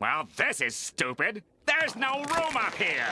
Well, this is stupid. There's no room up here.